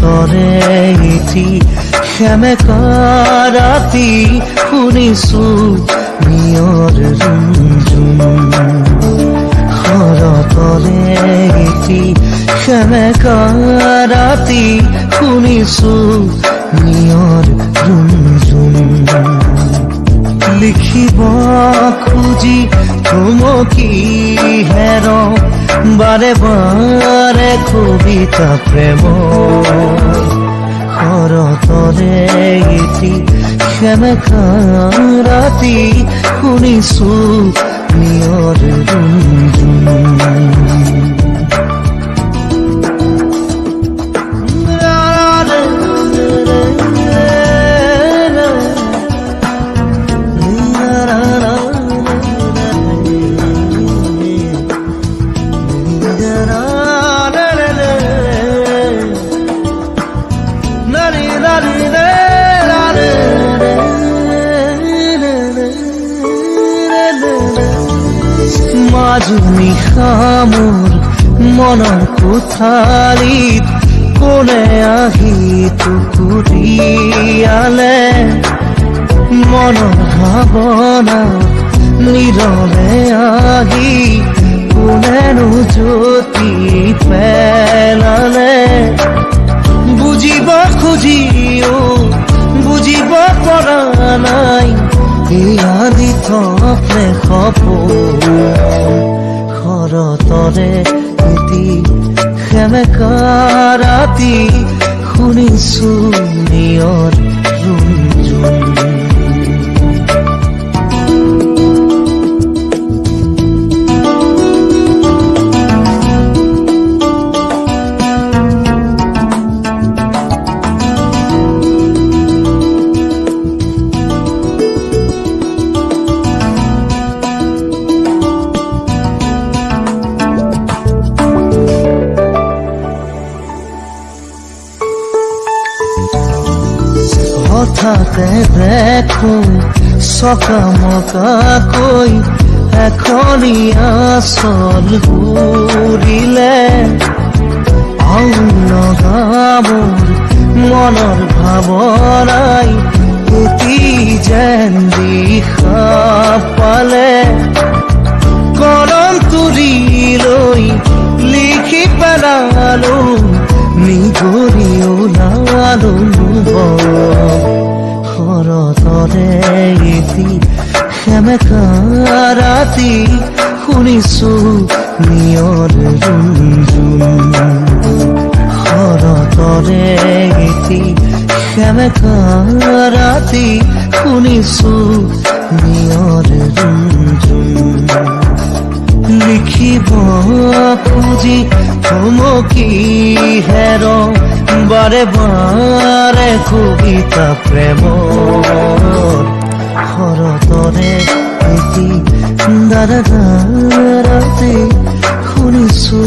তরেইটি শ্যামে কারাতি শুনিছো মিয়ৰ ৰুমঝুম তৰেইটি শ্যামে কাৰাতি শুনিছো মিয়ৰ ৰুম লিখিব খুজি চুমকি হের? বারে বারে কবিতা প্রেম। শৰতৰে গীতি সেমেকা ৰাতি শুনিছো নিয়ৰ মাজুনি খামোৰ মনৰ কোঠালিত কোনে আহি টুকুৰিয়ালে মনৰ ভাৱনা নীৰৱে আহি কোনেনো জ্যোতি পেলালে বুজিব খুজিও বুজিব পৰা নাই। থপে সপোন। শৰতৰে এটি সেমেকা ৰাতি শুনিছো নিয়ৰ হঠাতে দেখো চকামকাকৈ এখনীয়া চল ঘূৰিলে অনগামৰ মনৰ ভাৱনাই এটি যেন পালে। কলম তুলি লৈ লিখি পেলালো ৰাতি শুনিছো নিয়ৰ ৰুমঝুম শৰতৰে এটি সেমেকা ৰাতি শুনিছো নিয়ৰ ৰুমঝুম লিখিব খুজি থমকি হেৰ বাৰে বাৰে কবিতা প্ৰেম শৰতৰে এটি দাৰাতে শুনিছো